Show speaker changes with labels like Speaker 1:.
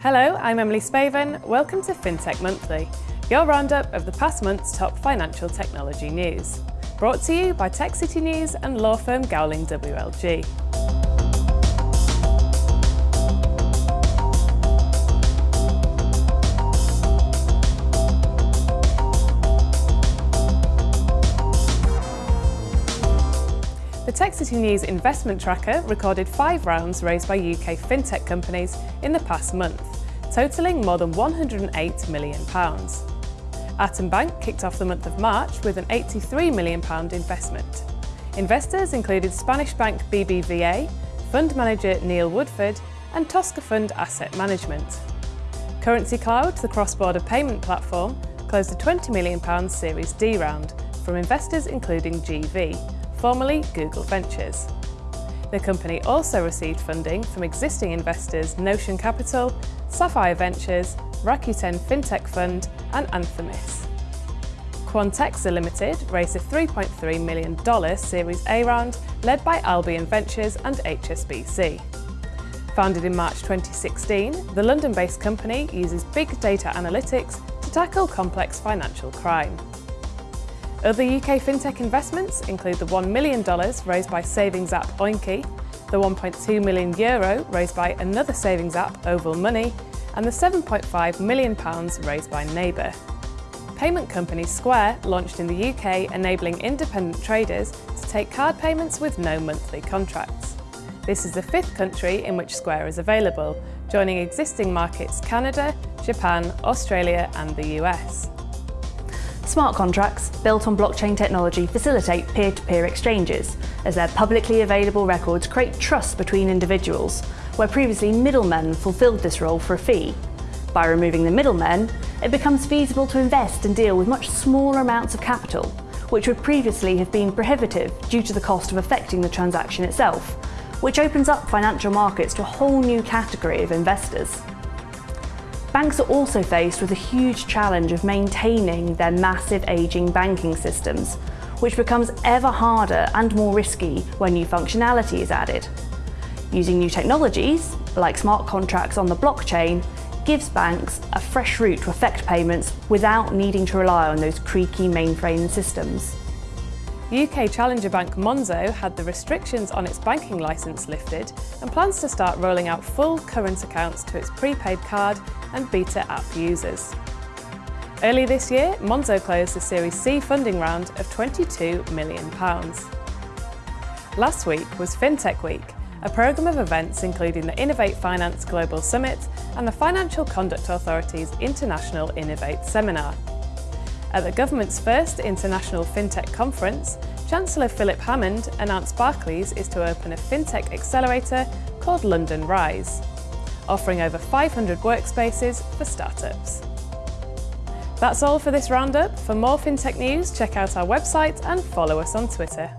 Speaker 1: Hello, I'm Emily Spaven. Welcome to FinTech Monthly, your roundup of the past month's top financial technology news. Brought to you by Tech City News and law firm Gowling WLG. The Tech City News investment tracker recorded five rounds raised by UK fintech companies in the past month, totalling more than £108 million. Atom Bank kicked off the month of March with an £83 million investment. Investors included Spanish bank BBVA, fund manager Neil Woodford and Tosca Fund Asset Management. Currency Cloud, the cross-border payment platform, closed a £20 million Series D round from investors including GV, formerly Google Ventures. The company also received funding from existing investors Notion Capital, Sapphire Ventures, Rakuten FinTech Fund and Anthemis. Quantexa Limited raised a $3.3 million Series A round led by Albion Ventures and HSBC. Founded in March 2016, the London-based company uses big data analytics to tackle complex financial crime. Other UK fintech investments include the $1 million raised by savings app Oinky, the 1.2 million euro raised by another savings app Oval Money, and the 7.5 million pounds raised by Neyber. Payment company Square launched in the UK enabling independent traders to take card payments with no monthly contracts. This is the fifth country in which Square is available, joining existing markets Canada, Japan, Australia and the US.
Speaker 2: Smart contracts, built on blockchain technology, facilitate peer-to-peer -peer exchanges, as their publicly available records create trust between individuals, where previously middlemen fulfilled this role for a fee. By removing the middlemen, it becomes feasible to invest and deal with much smaller amounts of capital, which would previously have been prohibitive due to the cost of effecting the transaction itself, which opens up financial markets to a whole new category of investors. Banks are also faced with a huge challenge of maintaining their massive ageing banking systems, which becomes ever harder and more risky when new functionality is added. Using new technologies, like smart contracts on the blockchain, gives banks a fresh route to effect payments without needing to rely on those creaky mainframe systems.
Speaker 1: UK challenger bank Monzo had the restrictions on its banking licence lifted and plans to start rolling out full current accounts to its prepaid card and beta app users. Early this year, Monzo closed a Series C funding round of £22 million. Last week was FinTech Week, a programme of events including the Innovate Finance Global Summit and the Financial Conduct Authority's International Innovate Seminar. At the government's first International FinTech Conference, Chancellor Philip Hammond announced Barclays is to open a FinTech accelerator called London Rise, offering over 500 workspaces for startups. That's all for this roundup. For more FinTech news, check out our website and follow us on Twitter.